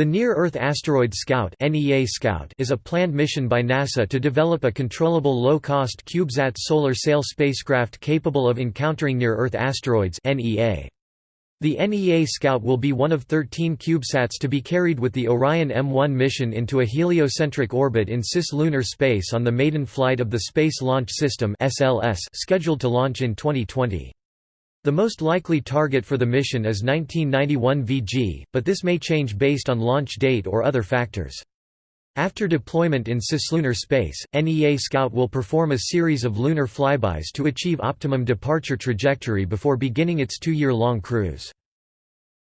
The Near-Earth Asteroid Scout Scout is a planned mission by NASA to develop a controllable low-cost CubeSat solar sail spacecraft capable of encountering near-Earth asteroids The NEA Scout will be one of 13 CubeSats to be carried with the Orion EM-1 mission into a heliocentric orbit in cislunar space on the maiden flight of the Space Launch System scheduled to launch in 2020. The most likely target for the mission is 1991 VG, but this may change based on launch date or other factors. After deployment in cislunar space, NEA Scout will perform a series of lunar flybys to achieve optimum departure trajectory before beginning its two-year-long cruise.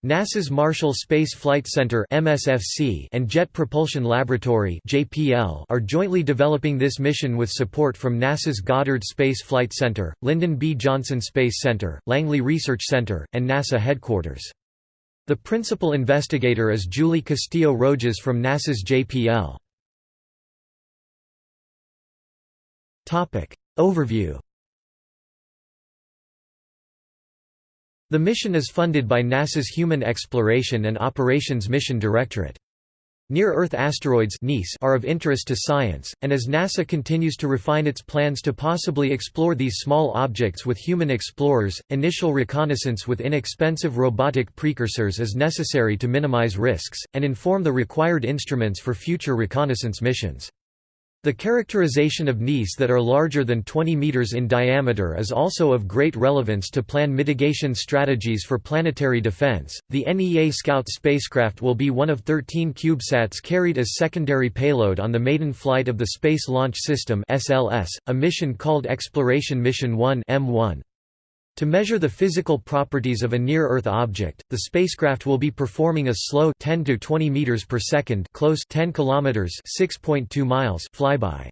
NASA's Marshall Space Flight Center (MSFC) and Jet Propulsion Laboratory (JPL) are jointly developing this mission with support from NASA's Goddard Space Flight Center, Lyndon B. Johnson Space Center, Langley Research Center, and NASA headquarters. The principal investigator is Julie Castillo-Rogez from NASA's JPL. Topic Overview The mission is funded by NASA's Human Exploration and Operations Mission Directorate. Near-Earth asteroids are of interest to science, and as NASA continues to refine its plans to possibly explore these small objects with human explorers, initial reconnaissance with inexpensive robotic precursors is necessary to minimize risks, and inform the required instruments for future reconnaissance missions. The characterization of NEAs that are larger than 20 meters in diameter is also of great relevance to plan mitigation strategies for planetary defense. The NEA Scout spacecraft will be one of 13 CubeSats carried as secondary payload on the maiden flight of the Space Launch System (SLS), a mission called Exploration Mission 1 (EM-1). To measure the physical properties of a near-Earth object, the spacecraft will be performing a slow 10 to 20 meters per second close 10 kilometers 6.2 miles flyby.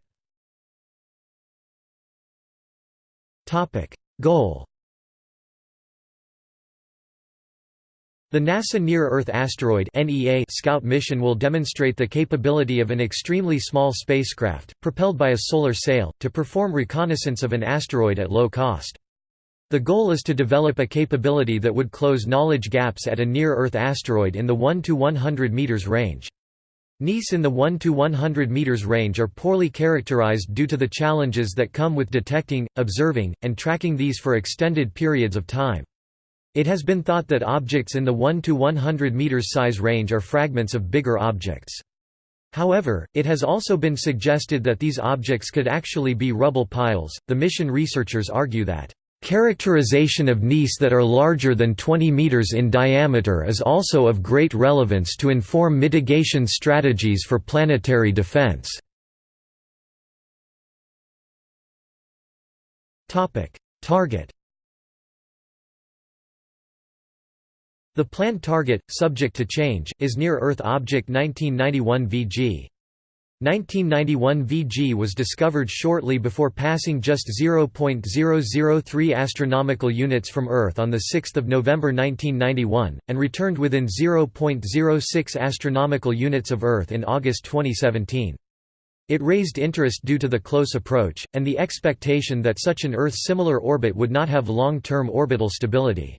Topic: Goal The NASA Near-Earth Asteroid (NEA) Scout mission will demonstrate the capability of an extremely small spacecraft, propelled by a solar sail, to perform reconnaissance of an asteroid at low cost. The goal is to develop a capability that would close knowledge gaps at a near-Earth asteroid in the 1 to 100 meters range. NEAs in the 1 to 100 meters range are poorly characterized due to the challenges that come with detecting, observing, and tracking these for extended periods of time. It has been thought that objects in the 1 to 100 meters size range are fragments of bigger objects. However, it has also been suggested that these objects could actually be rubble piles. The mission researchers argue that Characterization of NEAs that are larger than 20 meters in diameter is also of great relevance to inform mitigation strategies for planetary defense. Target The planned target, subject to change, is Near-Earth Object 1991 VG. 1991 VG was discovered shortly before passing just 0.003 astronomical units from Earth on 6 November 1991, and returned within 0.06 astronomical units of Earth in August 2017. It raised interest due to the close approach, and the expectation that such an Earth-similar orbit would not have long-term orbital stability.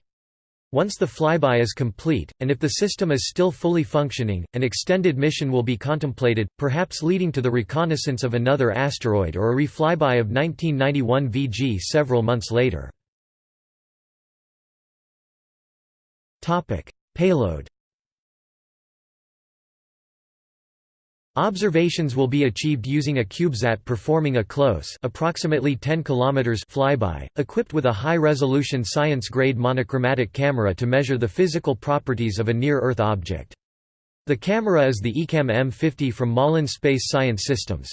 Once the flyby is complete, and if the system is still fully functioning, an extended mission will be contemplated, perhaps leading to the reconnaissance of another asteroid or a reflyby of 1991 VG several months later. Payload Observations will be achieved using a CubeSat performing a close approximately 10 km flyby, equipped with a high-resolution science-grade monochromatic camera to measure the physical properties of a near-Earth object. The camera is the ECAM M50 from Malin Space Science Systems.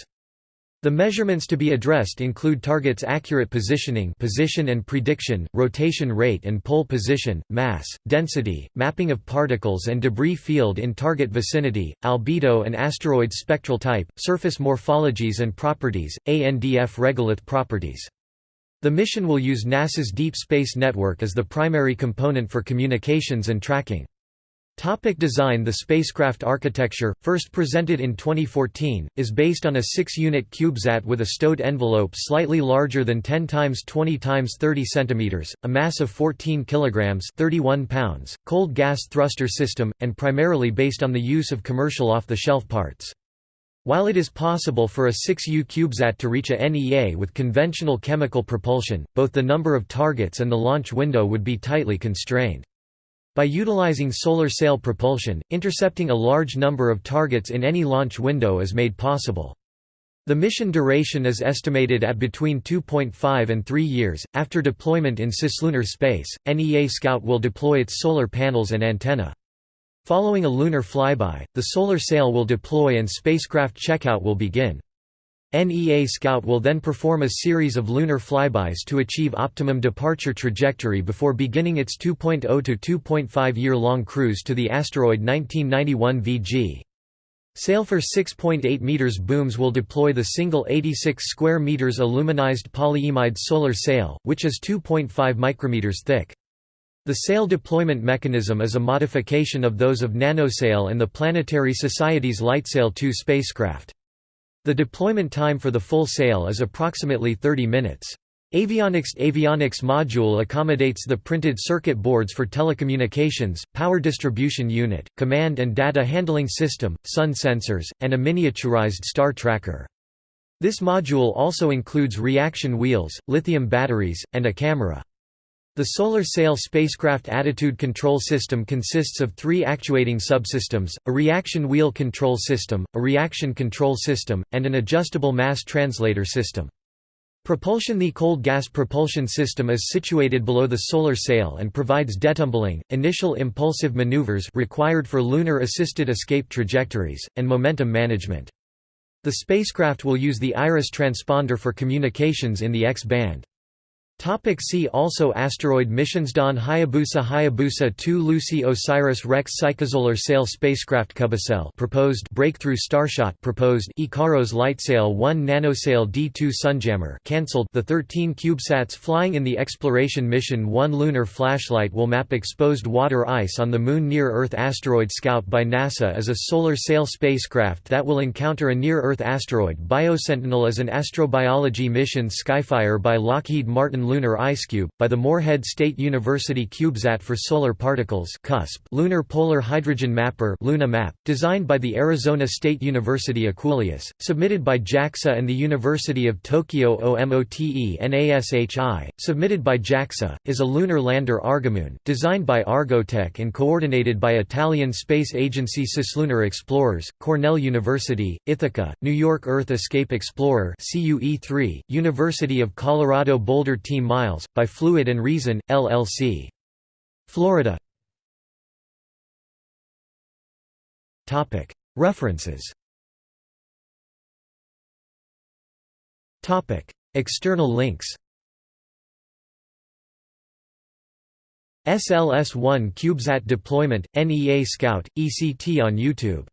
The measurements to be addressed include target's accurate positioning position and prediction, rotation rate and pole position, mass, density, mapping of particles and debris field in target vicinity, albedo and asteroid spectral type, surface morphologies and properties, ANDF regolith properties. The mission will use NASA's Deep Space Network as the primary component for communications and tracking. Topic design The spacecraft architecture, first presented in 2014, is based on a 6-unit CubeSat with a stowed envelope slightly larger than 10 times 20 times 30 cm, a mass of 14 kg 31 pounds, cold gas thruster system, and primarily based on the use of commercial off-the-shelf parts. While it is possible for a 6U CubeSat to reach a NEA with conventional chemical propulsion, both the number of targets and the launch window would be tightly constrained. By utilizing solar sail propulsion, intercepting a large number of targets in any launch window is made possible. The mission duration is estimated at between 2.5 and 3 years. After deployment in cislunar space, NEA Scout will deploy its solar panels and antenna. Following a lunar flyby, the solar sail will deploy and spacecraft checkout will begin. NEA Scout will then perform a series of lunar flybys to achieve optimum departure trajectory before beginning its 2.0 to 2.5 year-long cruise to the asteroid 1991 VG. Sail four 6.8 meters booms will deploy the single 86 square meters aluminized polyimide solar sail, which is 2.5 micrometers thick. The sail deployment mechanism is a modification of those of NanoSail and the Planetary Society's LightSail 2 spacecraft. The deployment time for the full sail is approximately 30 minutes. Avionics avionics module accommodates the printed circuit boards for telecommunications, power distribution unit, command and data handling system, sun sensors, and a miniaturized star tracker. This module also includes reaction wheels, lithium batteries, and a camera. The Solar Sail spacecraft attitude control system consists of three actuating subsystems, a reaction wheel control system, a reaction control system, and an adjustable mass translator system. Propulsion The cold gas propulsion system is situated below the solar sail and provides detumbling, initial impulsive maneuvers required for lunar-assisted escape trajectories, and momentum management. The spacecraft will use the IRIS transponder for communications in the X-band. Topic see also Asteroid missions Dawn Hayabusa Hayabusa 2 Lucy OSIRIS-REx Psychosolar Sail Spacecraft CubeSail proposed Breakthrough Starshot proposed Ikaros Lightsail 1 Nanosail D2 Sunjammer cancelled The 13 CubeSats flying in the exploration mission One lunar flashlight will map exposed water ice on the Moon Near-Earth Asteroid Scout by NASA is a solar sail spacecraft that will encounter a near-Earth asteroid. Biosentinel is an astrobiology mission Skyfire by Lockheed Martin Lunar IceCube, by the Morehead State University CubeSat for Solar Particles CUSP Lunar Polar Hydrogen Mapper Luna Map, designed by the Arizona State University EQUULEUS, submitted by JAXA and the University of Tokyo OMOTE NASHI, submitted by JAXA, is a lunar lander Argomoon, designed by Argotec and coordinated by Italian Space Agency Cislunar Explorers, Cornell University, Ithaca, New York Earth Escape Explorer CUE3, University of Colorado Boulder Team miles, by Fluid and Reason, LLC. Florida. References. External links. SLS-1 CubeSat deployment, NEA Scout, ECT on YouTube